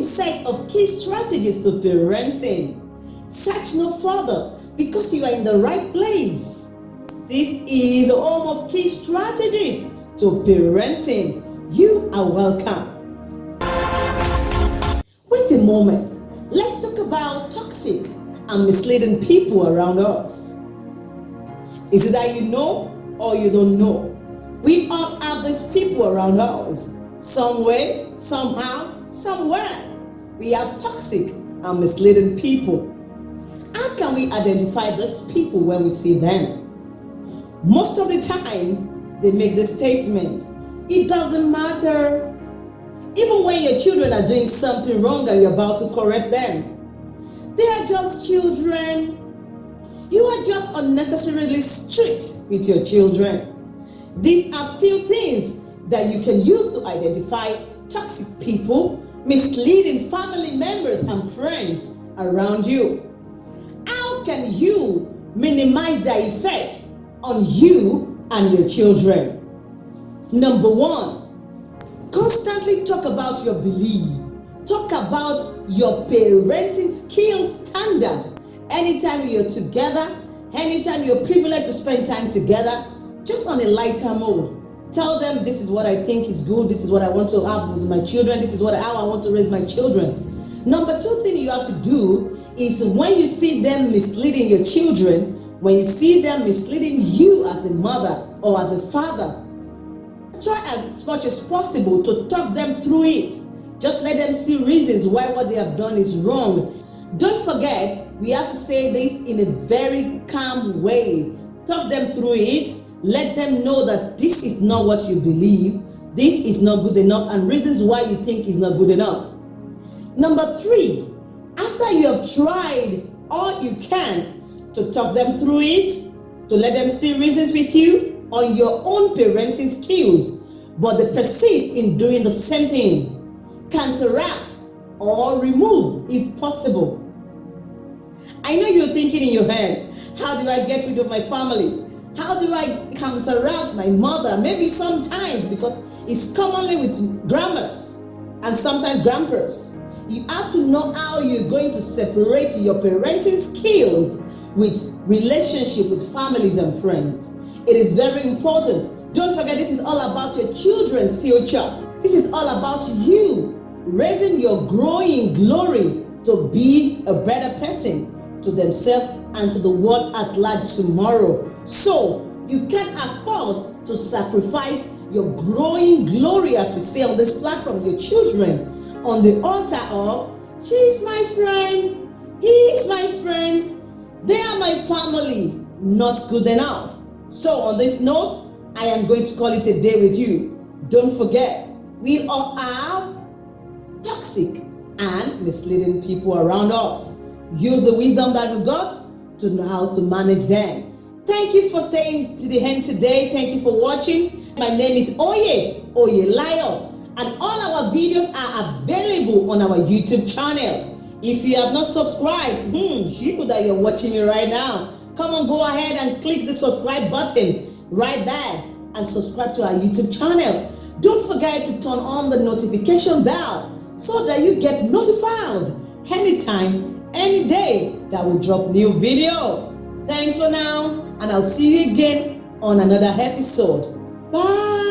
search of key strategies to parenting? Search no further because you are in the right place. This is home of key strategies to parenting. You are welcome. Wait a moment. Let's talk about toxic and misleading people around us. Is it that you know or you don't know? We all have these people around us. Some way, somehow, somewhere. We have toxic and misleading people. How can we identify these people when we see them? Most of the time, they make the statement, it doesn't matter. Even when your children are doing something wrong and you're about to correct them, they are just children. You are just unnecessarily strict with your children. These are few things that you can use to identify toxic people, misleading family members and friends around you. How can you minimize the effect on you and your children? Number one, constantly talk about your belief. Talk about your parenting skills standard. Anytime you're together, anytime you're privileged to spend time together, just on a lighter mode. Tell them this is what I think is good, this is what I want to have with my children, this is what how I want to raise my children. Number two thing you have to do is when you see them misleading your children, when you see them misleading you as a mother or as a father, try as much as possible to talk them through it. Just let them see reasons why what they have done is wrong. Don't forget, we have to say this in a very calm way. Talk them through it let them know that this is not what you believe, this is not good enough, and reasons why you think is not good enough. Number three, after you have tried all you can to talk them through it, to let them see reasons with you on your own parenting skills, but they persist in doing the same thing, counteract or remove if possible. I know you're thinking in your head, how do I get rid of my family? How do I counteract my mother? Maybe sometimes because it's commonly with grandmas and sometimes grandpas. You have to know how you're going to separate your parenting skills with relationship with families and friends. It is very important. Don't forget this is all about your children's future. This is all about you raising your growing glory to be a better person to themselves and to the world at large tomorrow. So you can't afford to sacrifice your growing glory, as we say on this platform, your children, on the altar of, she's my friend, he's my friend, they are my family. Not good enough. So on this note, I am going to call it a day with you. Don't forget, we all have toxic and misleading people around us. Use the wisdom that you got to know how to manage them. Thank you for staying to the end today. Thank you for watching. My name is Oye, Oye Lion, and all our videos are available on our YouTube channel. If you have not subscribed, hmm, you that you're watching me right now, come on, go ahead and click the subscribe button right there and subscribe to our YouTube channel. Don't forget to turn on the notification bell so that you get notified anytime, any day that we drop new video. Thanks for now and I'll see you again on another episode. Bye.